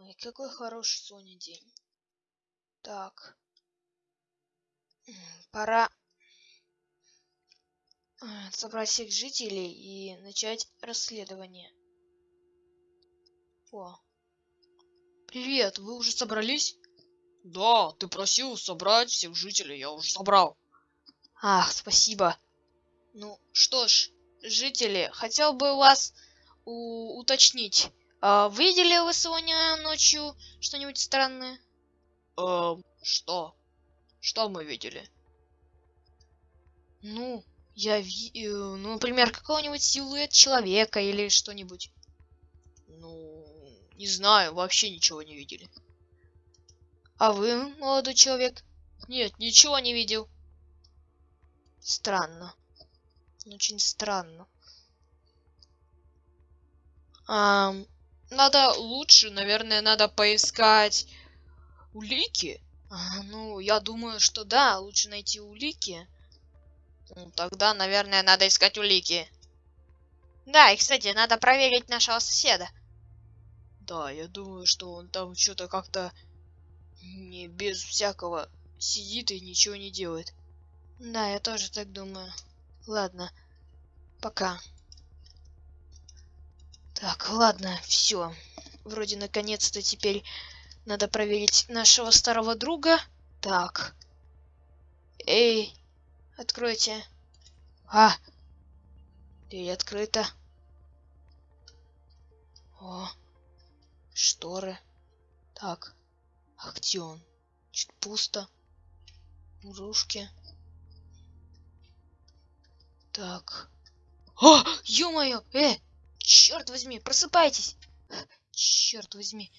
Ой, какой хороший Соня день. Так. Пора э, собрать всех жителей и начать расследование. О. Привет, вы уже собрались? Да, ты просил собрать всех жителей, я уже собрал. Ах, спасибо. Ну, что ж, жители, хотел бы вас уточнить. А, видели вы сегодня ночью что-нибудь странное? Эм, что? Что мы видели? Ну, я ви... Э, ну, например, какого-нибудь силуэт человека или что-нибудь. Ну, не знаю, вообще ничего не видели. А вы, молодой человек? Нет, ничего не видел. Странно. Очень странно. А, надо лучше, наверное, надо поискать улики. А, ну, я думаю, что да, лучше найти улики. Ну, тогда, наверное, надо искать улики. Да, и, кстати, надо проверить нашего соседа. Да, я думаю, что он там что-то как-то не без всякого сидит и ничего не делает. Да, я тоже так думаю. Ладно, пока. Так, ладно, все. Вроде наконец-то теперь надо проверить нашего старого друга. Так. Эй, откройте. А, дверь открыта. О, шторы. Так, а где он? Чуть пусто. Мурушки. Так. О, ё-моё, э, черт возьми, просыпайтесь. Черт возьми.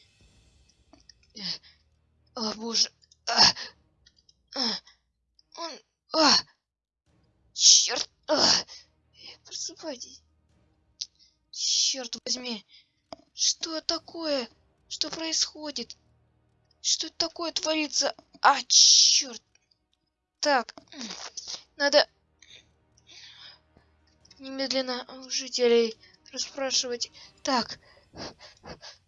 О, боже. Он... Черт. А, просыпайтесь. Черт возьми. Что такое? Что происходит? Что это такое творится? А, черт. Так, надо немедленно жителей расспрашивать. Так,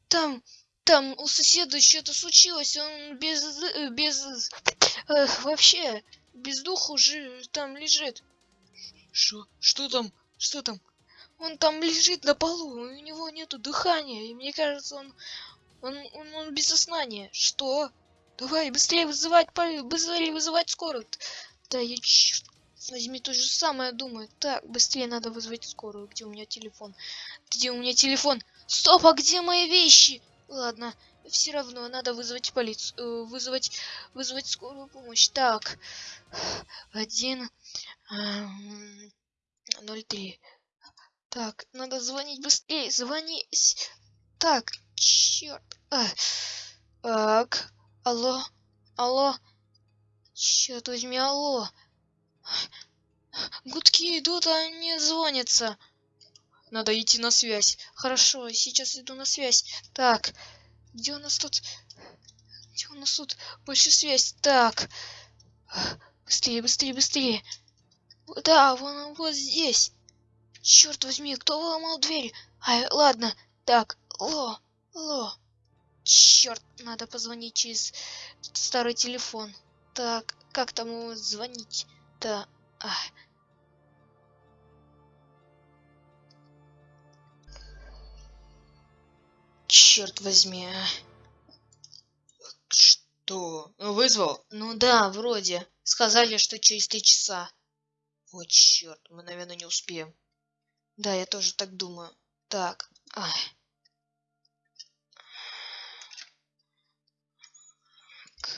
там, там у соседа что-то случилось, он без, без, э, вообще, без духа уже там лежит. Что? Что там? Что там? Он там лежит на полу, у него нету дыхания, и мне кажется, он, он, он, он без сознания. Что? Давай, быстрее вызывать, быстрее вызывать скорую. Да я черт возьми то же самое думаю. Так, быстрее надо вызвать скорую. Где у меня телефон? Где у меня телефон? Стоп, а где мои вещи? Ладно, все равно надо вызвать полицию, э, вызвать, вызвать скорую помощь. Так, один, ноль три. Так, надо звонить быстрее, звонить. Так, черт. А, так, алло, алло. Черт возьми, алло. Гудки идут, а не звонится. Надо идти на связь. Хорошо, сейчас иду на связь. Так, где у нас тут... Где у нас тут больше связь? Так. Быстрее, быстрее, быстрее. Да, вон вот здесь. Черт возьми, кто выломал дверь? Ай, ладно. Так, ло, ло. Черт, надо позвонить через старый телефон. Так, как там звонить? Да. Ах. Черт возьми. А. Что? Ну, вызвал? Ну да, вроде. Сказали, что через три часа. Вот черт, мы, наверное, не успеем. Да, я тоже так думаю. Так. Ах.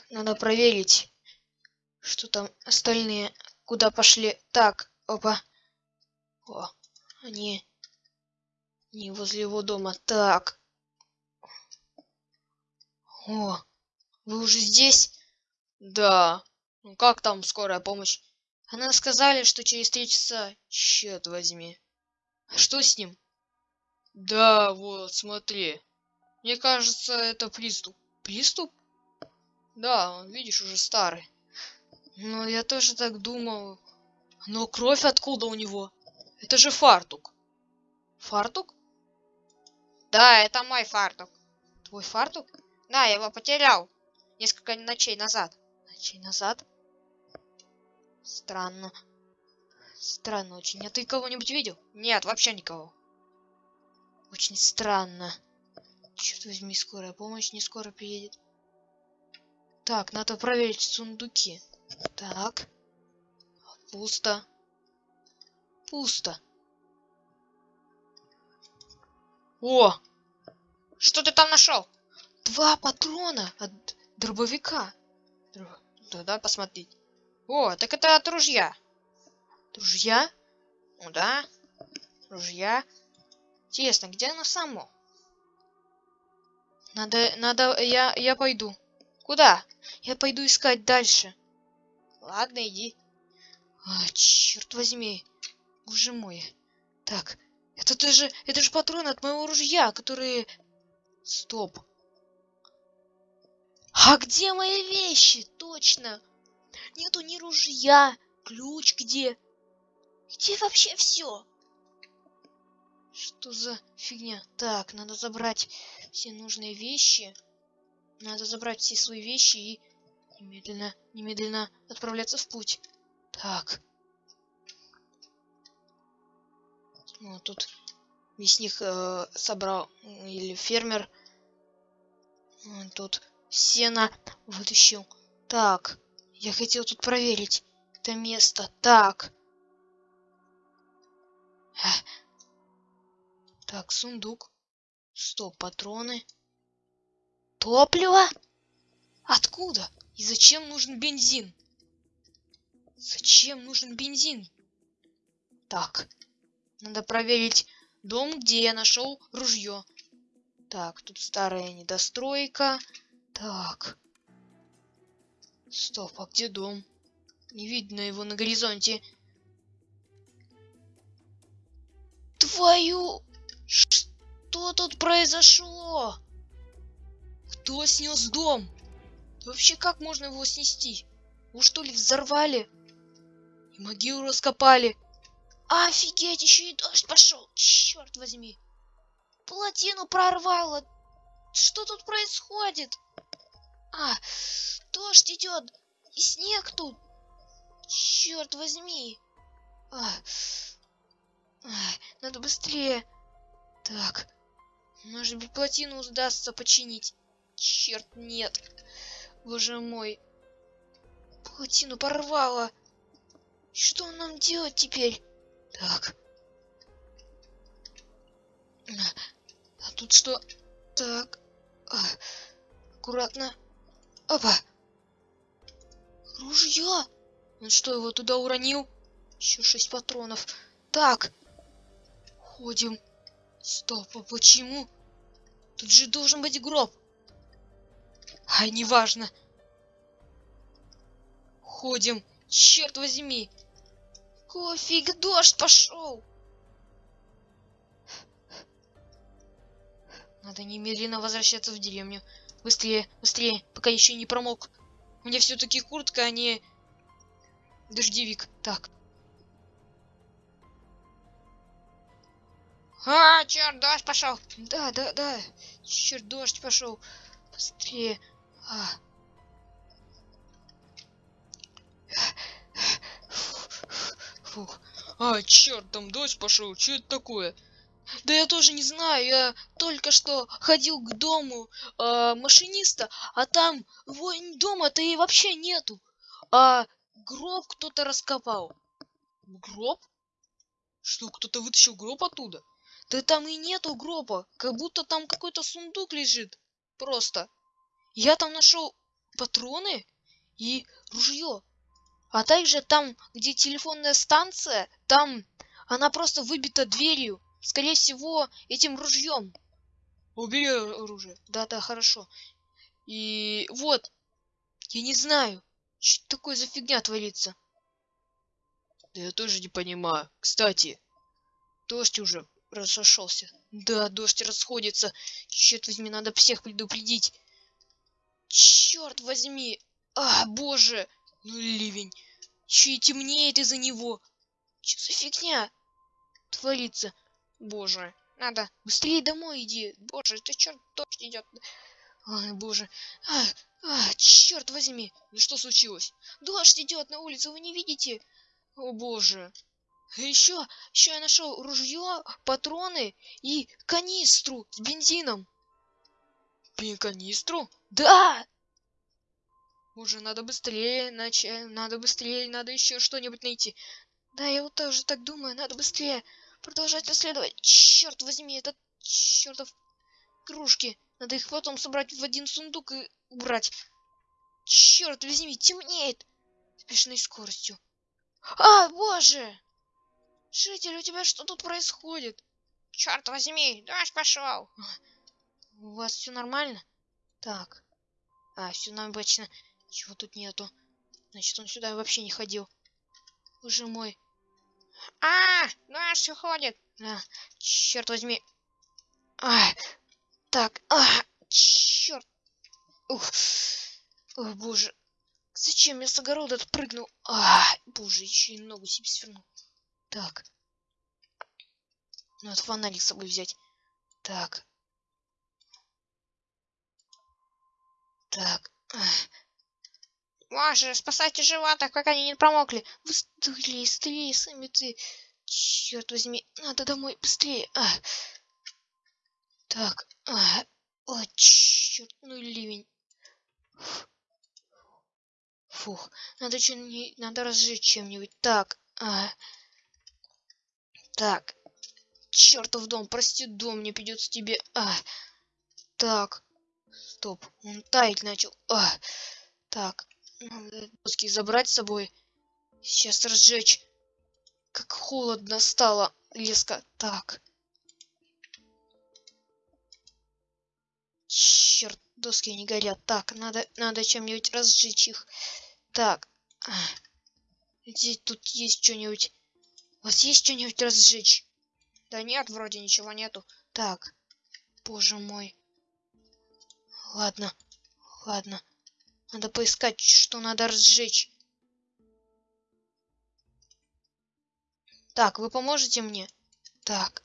Надо проверить, что там остальные куда пошли. Так, опа. О, они не возле его дома. Так. О, вы уже здесь? Да. Ну как там скорая помощь? Она сказали, что через три часа. Черт возьми. Что с ним? Да, вот, смотри. Мне кажется, это приступ. Приступ? Да, он, видишь, уже старый. Ну, я тоже так думал. Но кровь откуда у него? Это же фартук. Фартук? Да, это мой фартук. Твой фартук? Да, я его потерял. Несколько ночей назад. Ночей назад? Странно. Странно очень. А ты кого-нибудь видел? Нет, вообще никого. Очень странно. Черт возьми, скорая помощь не скоро приедет. Так, надо проверить сундуки. Так. Пусто. Пусто. О! Что ты там нашел? Два патрона от дробовика. Др- Да, да, посмотреть. О, так это от ружья. Ружья? Ну да. Ружья. Интересно, где оно само? Надо, надо, я, я пойду. Куда? Я пойду искать дальше. Ладно, иди. А, черт возьми. Боже мой. Так, это ты же, это же патроны от моего ружья, которые... Стоп. А где мои вещи? Точно. Нету ни ружья. Ключ где? Где вообще все? Что за фигня? Так, надо забрать все нужные вещи. Надо забрать все свои вещи и немедленно, немедленно отправляться в путь. Так. Ну, тут мясник э, собрал, или фермер. М, Тут сено вытащил. Так, я хотел тут проверить это место. Так. Эх. Так, сундук. Стоп, патроны. Топливо? Откуда? И зачем нужен бензин? Зачем нужен бензин? Так, надо проверить дом, где я нашел ружье. Так, тут старая недостройка. Так. Стоп, а где дом? Не видно его на горизонте. Твою... Что тут произошло? Кто снес дом? Вообще как можно его снести? Вы что ли взорвали? И могилу раскопали. Офигеть, еще и дождь пошел. Черт возьми. Плотину прорвало. Что тут происходит? А, дождь идет. И снег тут. Черт возьми. А, а, надо быстрее. Так. Может быть, плотину удастся починить. Черт, нет. Боже мой. Плотину порвало. Что нам делать теперь? Так. А тут что? Так. А, аккуратно. Опа. Ружье. Он что, его туда уронил? Еще шесть патронов. Так. Ходим. Стоп, а почему? Тут же должен быть гроб. Ай, неважно. Ходим. Черт возьми. Какого фига дождь пошел? Надо немедленно возвращаться в деревню. Быстрее, быстрее, пока еще не промок. Меня все-таки куртка, а не дождевик. Так. А, черт, дождь пошел. Да, да, да. Черт, дождь пошел. Быстрее. А. Фух. А, черт, там дождь пошел. Что это такое? Да я тоже не знаю, я только что ходил к дому э, машиниста, а там дома-то и вообще нету. А гроб кто-то раскопал. Гроб? Что, кто-то вытащил гроб оттуда? Да там и нету гроба, как будто там какой-то сундук лежит. Просто. Я там нашел патроны и ружье. А также там, где телефонная станция, там она просто выбита дверью. Скорее всего, этим ружьем. Убери оружие. Да-да, хорошо. И вот, я не знаю, что такое за фигня творится. Да я тоже не понимаю. Кстати, дождь уже разошелся. Да, дождь расходится. Черт возьми, надо всех предупредить. Черт возьми. А, боже. Ну ливень. И темнеет из-за него. Что за фигня творится? Боже, надо быстрее домой иди. Боже, это черт дождь идет. Ой, боже. А, а, черт возьми. Ну что случилось? Дождь идет на улицу, вы не видите? О боже. Еще, еще я нашел ружье, патроны и канистру с бензином. Пин канистру? Да! Уже надо быстрее, иначе надо быстрее, надо еще что-нибудь найти. Да, я вот тоже так думаю, надо быстрее продолжать расследовать. Черт возьми, это чертов кружки. Надо их потом собрать в один сундук и убрать. Черт возьми, темнеет. С бешеной скоростью. А, боже! Житель, у тебя что тут происходит? Черт возьми, дождь пошел. У вас все нормально? Так. А, все обычно. Чего тут нету? Значит, он сюда вообще не ходил. Боже мой. А, дождь уходит. А, черт возьми. А, так, а, черт. Ух. О, боже. Зачем я с огорода отпрыгнул? А, боже, еще и ногу себе свернул. Так. Надо фонарик с собой взять. Так. Так. Боже, спасайте животных, пока они не промокли. Быстрее, быстрее, сами ты. Черт возьми, надо домой, быстрее. А. Так. А. О, черт, ну ливень. Фух, надо что-нибудь, надо разжечь чем-нибудь. Так. А. Так. Чертов дом, прости, дом, мне придется тебе... А. Так. Стоп, он таять начал. А. Так. Доски забрать с собой. Сейчас разжечь. Как холодно стало. Леска. Так. Черт, доски не горят. Так, надо, надо чем-нибудь разжечь их. Так. Здесь тут есть что-нибудь. У вас есть что-нибудь разжечь? Да нет, вроде ничего нету. Так. Боже мой. Ладно. Ладно. Надо поискать, что надо разжечь. Так, вы поможете мне? Так.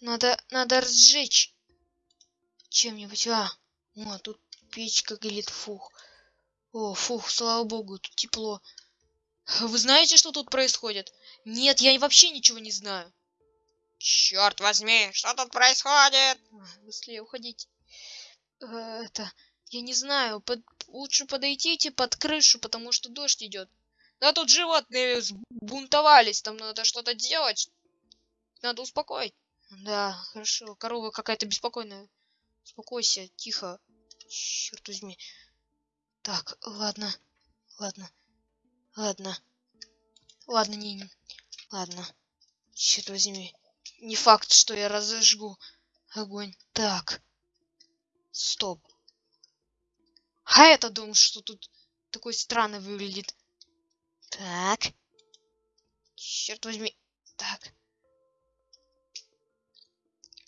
Надо, надо разжечь чем-нибудь. А, о, тут печка горит, фух. О, фух, слава богу, тут тепло. Вы знаете, что тут происходит? Нет, я вообще ничего не знаю. Черт возьми, что тут происходит? Быстрее уходить. Э, это, я не знаю, под, лучше подойдите под крышу, потому что дождь идет. Да тут животные бунтовались, там надо что-то делать. Надо успокоить. Да, хорошо, корова какая-то беспокойная. Успокойся, тихо. Черт возьми. Так, ладно, ладно, ладно. Ладно, не, не. Ладно. Черт возьми. Не факт, что я разожгу огонь. Так. Стоп. А это дом, что тут такой странный выглядит. Так. Черт возьми. Так.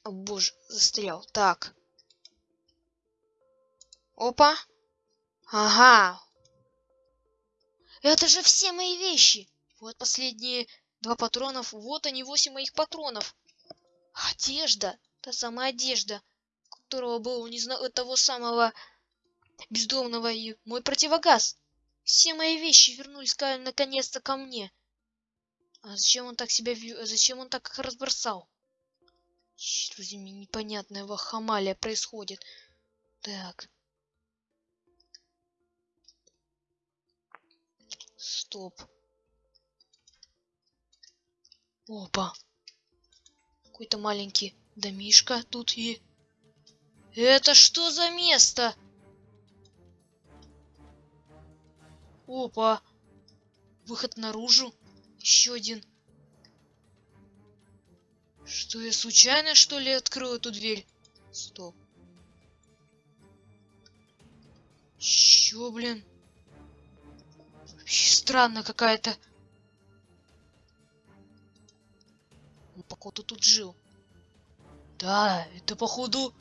О боже, застрял. Так. Опа. Ага. Это же все мои вещи. Вот последние два патронов. Вот они, восемь моих патронов. Одежда. Та самая одежда, которого был не знаю того самого бездомного и мой противогаз. Все мои вещи вернулись наконец-то ко мне. А зачем он так себя? Зачем он так их разбросал? Черт возьми, непонятная вахамалия происходит. Так. Стоп. Опа. Какой-то маленький домишка тут и... Это что за место? Опа. Выход наружу. Еще один. Что я случайно, что ли, открыл эту дверь? Стоп. Чё, блин? Вообще странно какая-то. Он, походу, тут жил. Да, это, походу,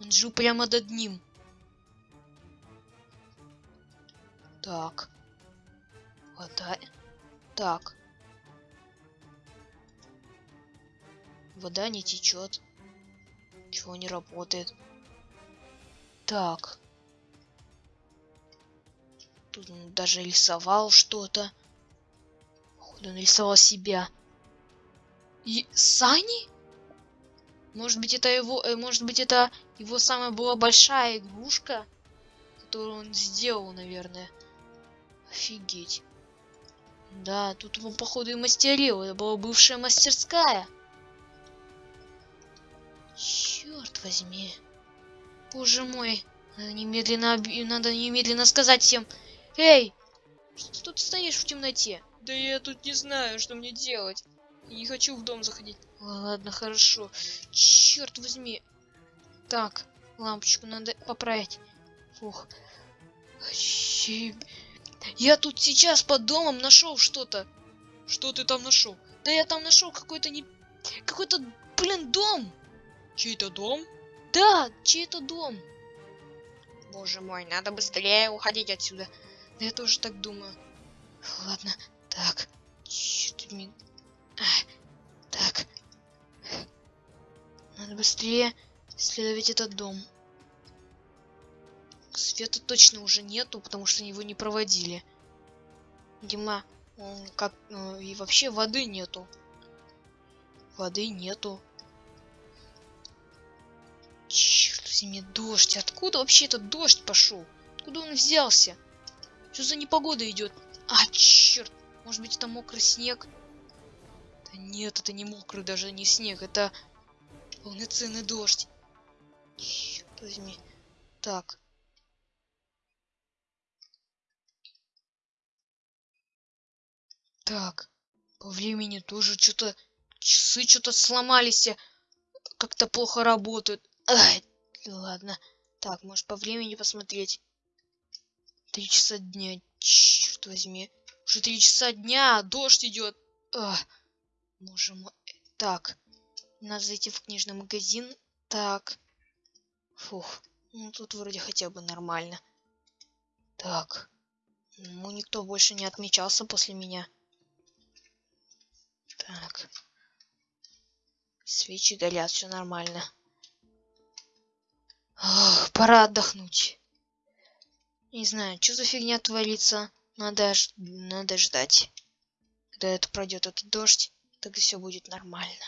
он жил прямо над ним. Так. Вода. Так. Вода не течет. Чего не работает. Так. Тут даже рисовал что-то. Походу, он рисовал себя. И Сани? Может быть, это его, э, может быть, это его самая была большая игрушка, которую он сделал, наверное. Офигеть. Да, тут он, походу, и мастерил. Это была бывшая мастерская. Черт возьми. Боже мой. Надо немедленно, оби- надо немедленно сказать всем. Эй! Что ты тут стоишь в темноте? Да я тут не знаю, что мне делать. Я не хочу в дом заходить. Ладно, хорошо. Черт возьми. Так, лампочку надо поправить. Фух. Я тут сейчас под домом нашел что-то. Что ты там нашел? Да я там нашел какой-то не... Какой-то, блин, дом. Чей-то дом? Да, чей-то дом. Боже мой, надо быстрее уходить отсюда. Да я тоже так думаю. Ладно, так. Черт возьми. Ах, Так. Надо быстрее исследовать этот дом. Света точно уже нету, потому что его не проводили. Дима, он как... ну, и вообще воды нету. Воды нету. Черт возьми, дождь. Откуда вообще этот дождь пошел? Откуда он взялся? Что за непогода идет? А, черт. Может быть, это мокрый снег? Да нет, это не мокрый даже не снег. Это полноценный дождь. Черт возьми. Так. Так. По времени тоже что-то... Часы что-то сломались. Как-то плохо работают. Ай, ладно. Так, может по времени посмотреть. Три часа дня. Черт возьми. Уже три часа дня, а дождь идет. Ах, боже мой. Так. Надо зайти в книжный магазин. Так. Фух. Ну тут вроде хотя бы нормально. Так. Ну никто больше не отмечался после меня. Так. Свечи горят, все нормально. Ох, пора отдохнуть. Не знаю, что за фигня творится. Надо, ж- надо ждать. Когда это пройдет этот дождь, тогда все будет нормально.